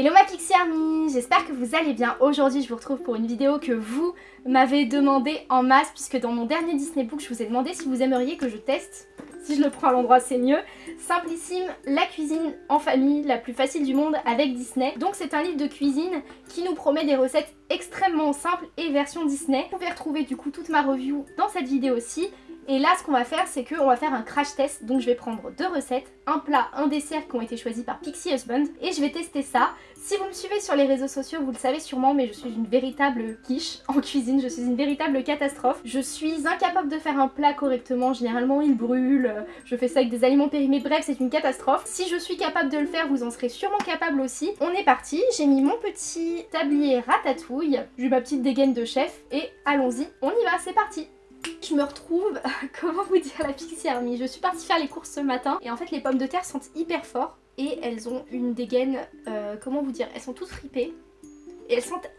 Hello ma Pixie Army, j'espère que vous allez bien. Aujourd'hui je vous retrouve pour une vidéo que vous m'avez demandé en masse puisque dans mon dernier Disney Book je vous ai demandé si vous aimeriez que je teste, si je le prends à l'endroit c'est mieux, Simplissime, la cuisine en famille la plus facile du monde avec Disney. Donc c'est un livre de cuisine qui nous promet des recettes extrêmement simples et version Disney. Vous pouvez retrouver du coup toute ma review dans cette vidéo aussi et là, ce qu'on va faire, c'est qu'on va faire un crash test. Donc je vais prendre deux recettes, un plat, un dessert qui ont été choisis par Pixie Husband. Et je vais tester ça. Si vous me suivez sur les réseaux sociaux, vous le savez sûrement, mais je suis une véritable quiche en cuisine. Je suis une véritable catastrophe. Je suis incapable de faire un plat correctement. Généralement, il brûle. Je fais ça avec des aliments périmés. Bref, c'est une catastrophe. Si je suis capable de le faire, vous en serez sûrement capable aussi. On est parti. J'ai mis mon petit tablier ratatouille. J'ai ma petite dégaine de chef. Et allons-y, on y va, c'est parti je me retrouve, comment vous dire la Pixie Je suis partie faire les courses ce matin et en fait les pommes de terre sentent hyper fort et elles ont une dégaine, euh, comment vous dire, elles sont toutes fripées et elles sentent...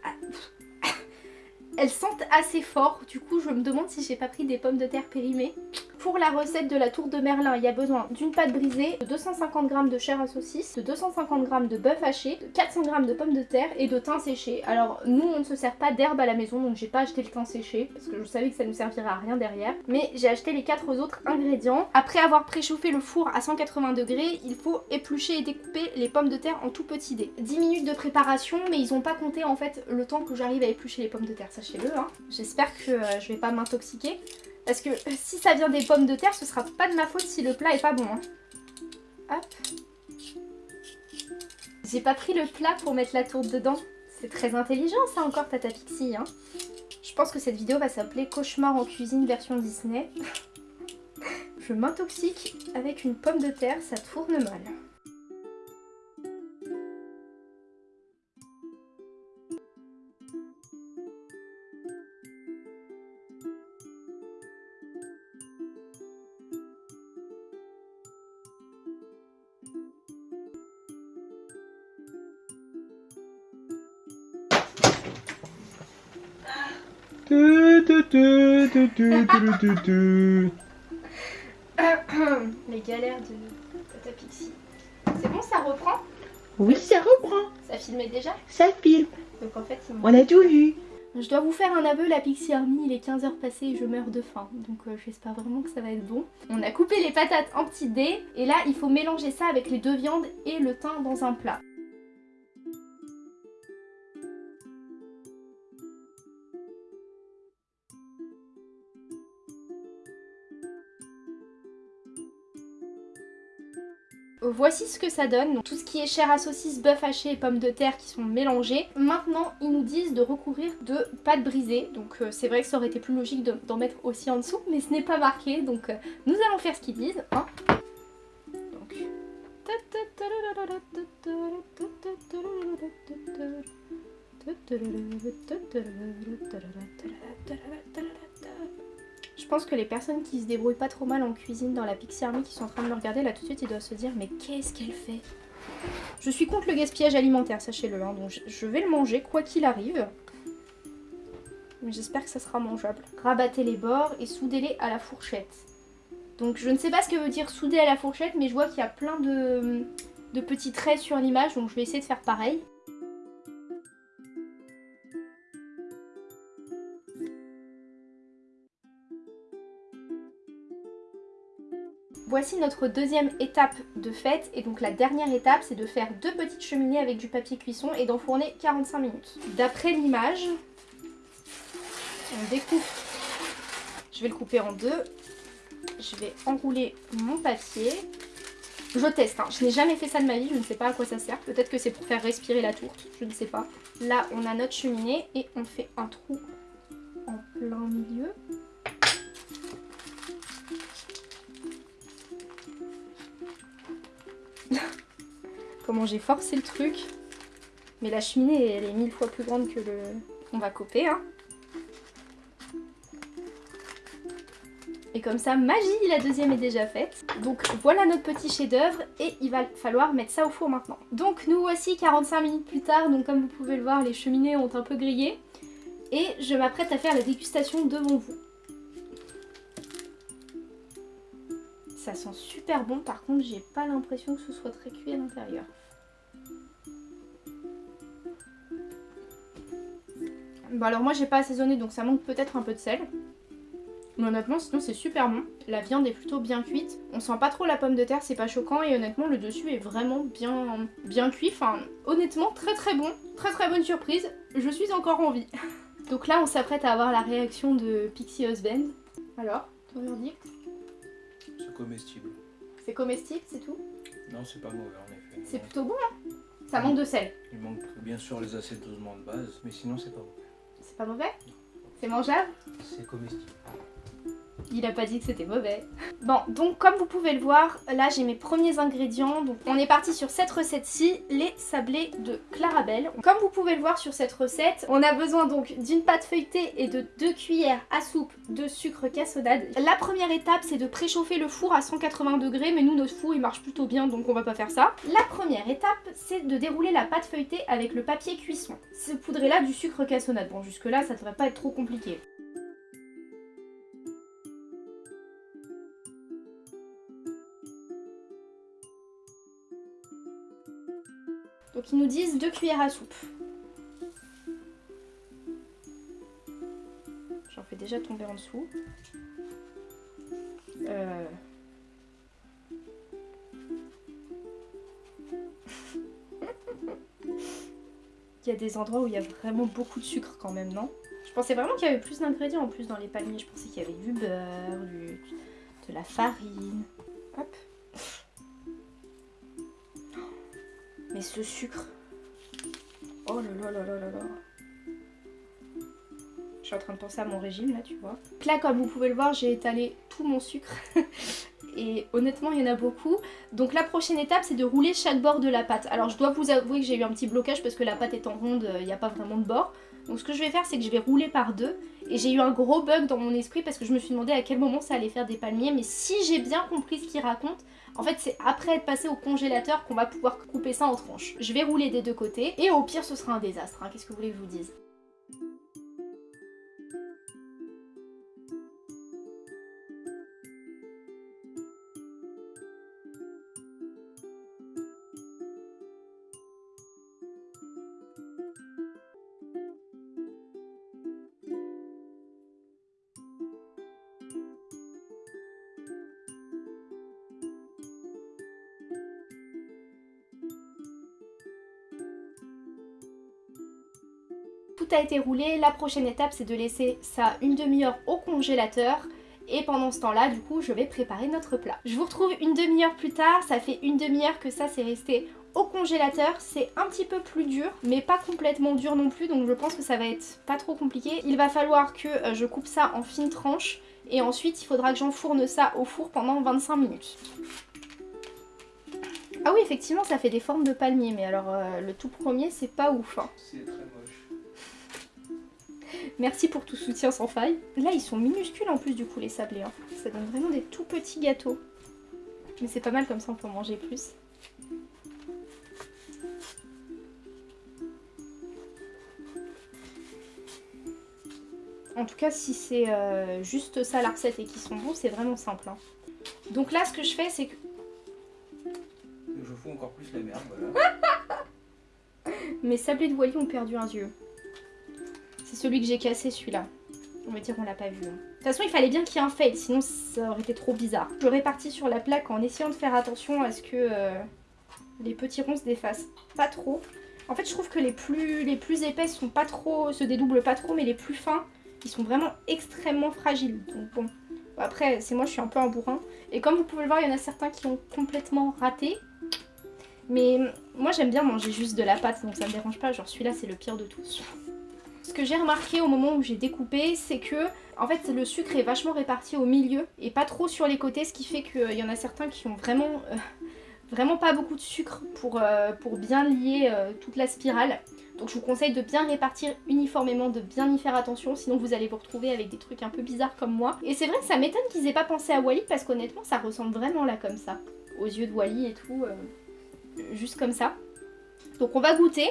elles sentent assez fort, du coup je me demande si j'ai pas pris des pommes de terre périmées. Pour la recette de la tour de Merlin, il y a besoin d'une pâte brisée, de 250 g de chair à saucisse, de 250 g de bœuf haché, de 400 g de pommes de terre et de thym séché. Alors nous on ne se sert pas d'herbe à la maison donc j'ai pas acheté le thym séché parce que je savais que ça ne servirait à rien derrière. Mais j'ai acheté les quatre autres ingrédients. Après avoir préchauffé le four à 180 degrés, il faut éplucher et découper les pommes de terre en tout petits dés. 10 minutes de préparation mais ils ont pas compté en fait le temps que j'arrive à éplucher les pommes de terre, sachez-le. Hein. J'espère que euh, je vais pas m'intoxiquer. Parce que si ça vient des pommes de terre, ce sera pas de ma faute si le plat est pas bon. Hein. Hop. J'ai pas pris le plat pour mettre la tourte dedans. C'est très intelligent ça encore Tata Pixie. Hein. Je pense que cette vidéo va s'appeler Cauchemar en cuisine version Disney. Je m'intoxique avec une pomme de terre, ça tourne mal. Les galères de Tata Pixie. C'est bon, ça reprend? Oui, ça reprend. Ça filmait déjà? Ça filme. Donc en fait, on a tout vu. Je dois vous faire un aveu, la Pixie Army, il est 15h passé et je meurs de faim. Donc euh, j'espère vraiment que ça va être bon. On a coupé les patates en petits dés. Et là, il faut mélanger ça avec les deux viandes et le thym dans un plat. Voici ce que ça donne. tout ce qui est chair à saucisse, bœuf haché et pommes de terre qui sont mélangés. Maintenant, ils nous disent de recourir de pâte brisée. Donc euh, c'est vrai que ça aurait été plus logique d'en mettre aussi en dessous, mais ce n'est pas marqué. Donc euh, nous allons faire ce qu'ils disent. Hein. Je pense que les personnes qui se débrouillent pas trop mal en cuisine dans la Pixie Army qui sont en train de me regarder là tout de suite ils doivent se dire mais qu'est-ce qu'elle fait? Je suis contre le gaspillage alimentaire sachez-le hein, donc je vais le manger quoi qu'il arrive. J'espère que ça sera mangeable. Rabattez les bords et soudez-les à la fourchette. Donc je ne sais pas ce que veut dire souder à la fourchette mais je vois qu'il y a plein de, de petits traits sur l'image donc je vais essayer de faire pareil. Voici notre deuxième étape de fête et donc la dernière étape c'est de faire deux petites cheminées avec du papier cuisson et d'enfourner 45 minutes. D'après l'image, on découpe, je vais le couper en deux, je vais enrouler mon papier. Je teste, hein. je n'ai jamais fait ça de ma vie, je ne sais pas à quoi ça sert, peut-être que c'est pour faire respirer la tourte, je ne sais pas. Là on a notre cheminée et on fait un trou en plein milieu. Comment j'ai forcé le truc. Mais la cheminée, elle est mille fois plus grande que le... On va couper, hein. Et comme ça, magie, la deuxième est déjà faite. Donc voilà notre petit chef d'œuvre et il va falloir mettre ça au four maintenant. Donc nous voici 45 minutes plus tard, donc comme vous pouvez le voir, les cheminées ont un peu grillé. Et je m'apprête à faire la dégustation devant vous. Ça sent super bon, par contre j'ai pas l'impression que ce soit très cuit à l'intérieur. Bon alors moi j'ai pas assaisonné donc ça manque peut-être un peu de sel. Mais honnêtement sinon c'est super bon. La viande est plutôt bien cuite. On sent pas trop la pomme de terre, c'est pas choquant et honnêtement le dessus est vraiment bien, bien cuit. Enfin honnêtement très très bon. Très très bonne surprise. Je suis encore en vie. donc là on s'apprête à avoir la réaction de Pixie Husband. Alors, ton verdict? C'est comestible. C'est comestible, c'est tout? Non, c'est pas mauvais en effet. C'est plutôt bon hein? Ça manque de sel. Il manque bien sûr les assaisonnements de base, mais sinon c'est pas mauvais. C'est pas mauvais? C'est mangeable? C'est comestible. Il a pas dit que c'était mauvais. Bon, donc comme vous pouvez le voir, là j'ai mes premiers ingrédients. Donc on est parti sur cette recette-ci, les sablés de Clarabelle. Comme vous pouvez le voir sur cette recette, on a besoin donc d'une pâte feuilletée et de 2 cuillères à soupe de sucre cassonade. La première étape c'est de préchauffer le four à 180 degrés, mais nous notre four il marche plutôt bien donc on va pas faire ça. La première étape c'est de dérouler la pâte feuilletée avec le papier cuisson. Ce poudré là du sucre cassonade. Bon jusque là ça devrait pas être trop compliqué. Donc ils nous disent 2 cuillères à soupe. J'en fais déjà tomber en dessous. Euh... il y a des endroits où il y a vraiment beaucoup de sucre quand même, non? Je pensais vraiment qu'il y avait plus d'ingrédients en plus dans les palmiers. Je pensais qu'il y avait du beurre, de la farine. Hop. Ce sucre. Oh là là là là là là. Je suis en train de penser à mon régime là, tu vois. Là, comme vous pouvez le voir, j'ai étalé tout mon sucre. Et honnêtement, il y en a beaucoup. Donc la prochaine étape, c'est de rouler chaque bord de la pâte. Alors je dois vous avouer que j'ai eu un petit blocage parce que la pâte étant ronde, il n'y a pas vraiment de bord. Donc ce que je vais faire, c'est que je vais rouler par deux. Et j'ai eu un gros bug dans mon esprit parce que je me suis demandé à quel moment ça allait faire des palmiers. Mais si j'ai bien compris ce qu'il raconte, en fait, c'est après être passé au congélateur qu'on va pouvoir couper ça en tranches. Je vais rouler des deux côtés et au pire, ce sera un désastre. hein. Qu'est-ce que vous voulez que je vous dise? Tout a été roulé, la prochaine étape c'est de laisser ça une demi-heure au congélateur et pendant ce temps là du coup je vais préparer notre plat. Je vous retrouve une demi-heure plus tard, ça fait une demi-heure que ça c'est resté au congélateur, c'est un petit peu plus dur mais pas complètement dur non plus donc je pense que ça va être pas trop compliqué. Il va falloir que euh, je coupe ça en fines tranches et ensuite il faudra que j'enfourne ça au four pendant 25 minutes. Ah oui effectivement ça fait des formes de palmier mais alors euh, le tout premier c'est pas ouf hein. C'est très moche. Merci pour tout soutien sans faille. Là, ils sont minuscules en plus du coup les sablés. hein. Ça donne vraiment des tout petits gâteaux. Mais c'est pas mal comme ça, on peut en manger plus. En tout cas, si c'est euh, juste ça la recette et qu'ils sont bons, c'est vraiment simple. hein. Donc là, ce que je fais, c'est que... Je fous encore plus la merde, voilà. Mes sablés de Wally ont perdu un yeux. C'est celui que j'ai cassé, celui-là. On va dire qu'on l'a pas vu. hein. De toute façon, il fallait bien qu'il y ait un fail, sinon ça aurait été trop bizarre. Je répartis sur la plaque en essayant de faire attention à ce que euh, les petits ronds se défassent pas trop. En fait, je trouve que les plus, les plus trop, se dédoublent pas trop, mais les plus fins, ils sont vraiment extrêmement fragiles. Donc bon, après, c'est moi, je suis un peu un bourrin. Et comme vous pouvez le voir, il y en a certains qui ont complètement raté. Mais moi, j'aime bien manger juste de la pâte, donc ça me dérange pas. Genre celui-là, c'est le pire de tous. Ce que j'ai remarqué au moment où j'ai découpé, c'est que en fait le sucre est vachement réparti au milieu et pas trop sur les côtés, ce qui fait qu'il y en a certains qui ont vraiment, euh, vraiment pas beaucoup de sucre pour, euh, bien lier euh, toute la spirale. Donc je vous conseille de bien répartir uniformément, de bien y faire attention, sinon vous allez vous retrouver avec des trucs un peu bizarres comme moi. Et c'est vrai que ça m'étonne qu'ils aient pas pensé à Wally parce qu'honnêtement ça ressemble vraiment là comme ça, aux yeux de Wally et tout, euh, juste comme ça. Donc on va goûter.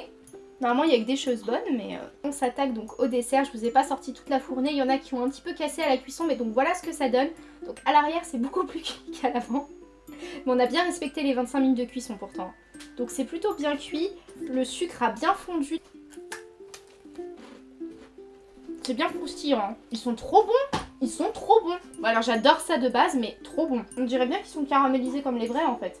Normalement, il y a que des choses bonnes, mais euh, on s'attaque donc au dessert. Je vous ai pas sorti toute la fournée. Il y en a qui ont un petit peu cassé à la cuisson, mais donc voilà ce que ça donne. Donc à l'arrière, c'est beaucoup plus cuit qu'à l'avant. Mais on a bien respecté les 25 minutes de cuisson pourtant. Donc c'est plutôt bien cuit. Le sucre a bien fondu. C'est bien croustillant. hein. Ils sont trop bons. Ils sont trop bons. Bon, alors j'adore ça de base, mais trop bons. On dirait bien qu'ils sont caramélisés comme les vrais en fait.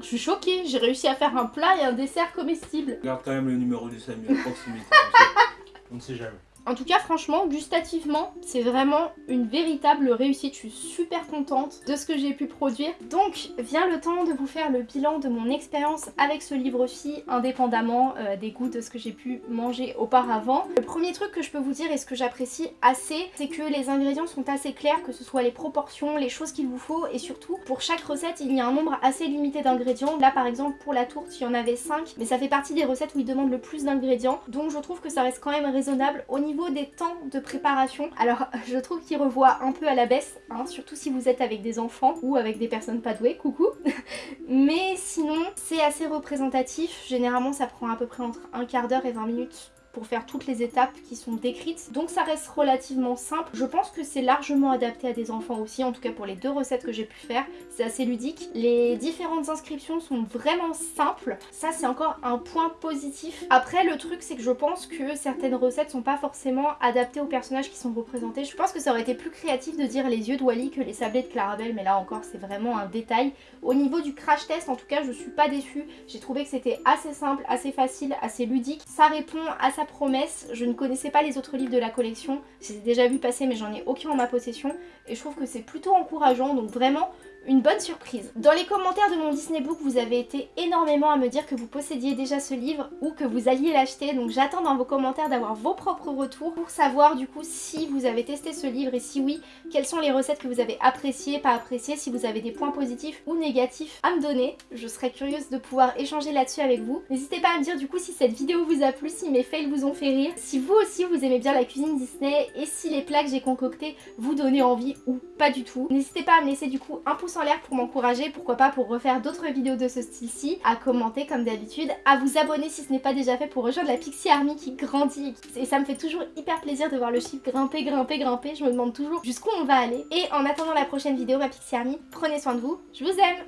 Je suis choquée, j'ai réussi à faire un plat et un dessert comestible. Garde quand même le numéro du Samuel à proximité. On ne sait jamais. En tout cas, franchement, gustativement, c'est vraiment une véritable réussite. Je suis super contente de ce que j'ai pu produire. Donc, vient le temps de vous faire le bilan de mon expérience avec ce livre-ci, indépendamment euh, des goûts de ce que j'ai pu manger auparavant. Le premier truc que je peux vous dire et ce que j'apprécie assez, c'est que les ingrédients sont assez clairs, que ce soit les proportions, les choses qu'il vous faut, et surtout, pour chaque recette, il y a un nombre assez limité d'ingrédients. Là, par exemple, pour la tourte, il y en avait 5, mais ça fait partie des recettes où ils demandent le plus d'ingrédients. Donc, je trouve que ça reste quand même raisonnable au niveau des temps de préparation. Alors, je trouve qu'il revoit un peu à la baisse, hein, surtout si vous êtes avec des enfants ou avec des personnes pas douées, coucou. Mais sinon, c'est assez représentatif. Généralement, ça prend à peu près entre un quart d'heure et 20 minutes pour faire toutes les étapes qui sont décrites. Donc ça reste relativement simple. Je pense que c'est largement adapté à des enfants aussi, en tout cas pour les deux recettes que j'ai pu faire. C'est assez ludique. Les différentes inscriptions sont vraiment simples. Ça c'est encore un point positif. Après le truc c'est que je pense que certaines recettes sont pas forcément adaptées aux personnages qui sont représentés. Je pense que ça aurait été plus créatif de dire les yeux de Wally que les sablés de Clarabelle, mais là encore c'est vraiment un détail. Au niveau du crash test, en tout cas, je suis pas déçue. J'ai trouvé que c'était assez simple, assez facile, assez ludique. Ça répond à sa promesse. Je ne connaissais pas les autres livres de la collection. Je les ai déjà vus passer, mais j'en ai aucun en ma possession. Et je trouve que c'est plutôt encourageant. Donc vraiment, une bonne surprise. Dans les commentaires de mon Disney Book, vous avez été énormément à me dire que vous possédiez déjà ce livre ou que vous alliez l'acheter. Donc j'attends dans vos commentaires d'avoir vos propres retours pour savoir du coup si vous avez testé ce livre et si oui, quelles sont les recettes que vous avez appréciées, pas appréciées, si vous avez des points positifs ou négatifs à me donner. Je serais curieuse de pouvoir échanger là-dessus avec vous. N'hésitez pas à me dire du coup si cette vidéo vous a plu, si mes fails vous ont fait rire, si vous aussi vous aimez bien la cuisine Disney et si les plats que j'ai concoctés vous donnaient envie ou pas du tout. N'hésitez pas à me laisser du coup un pouce l'air pour m'encourager, pourquoi pas pour refaire d'autres vidéos de ce style-ci, à commenter comme d'habitude, à vous abonner si ce n'est pas déjà fait pour rejoindre la Pixie Army qui grandit et ça me fait toujours hyper plaisir de voir le chiffre grimper, grimper, grimper, je me demande toujours jusqu'où on va aller. Et en attendant la prochaine vidéo, ma Pixie Army, prenez soin de vous, je vous aime.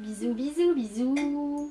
Bisous, bisous, bisous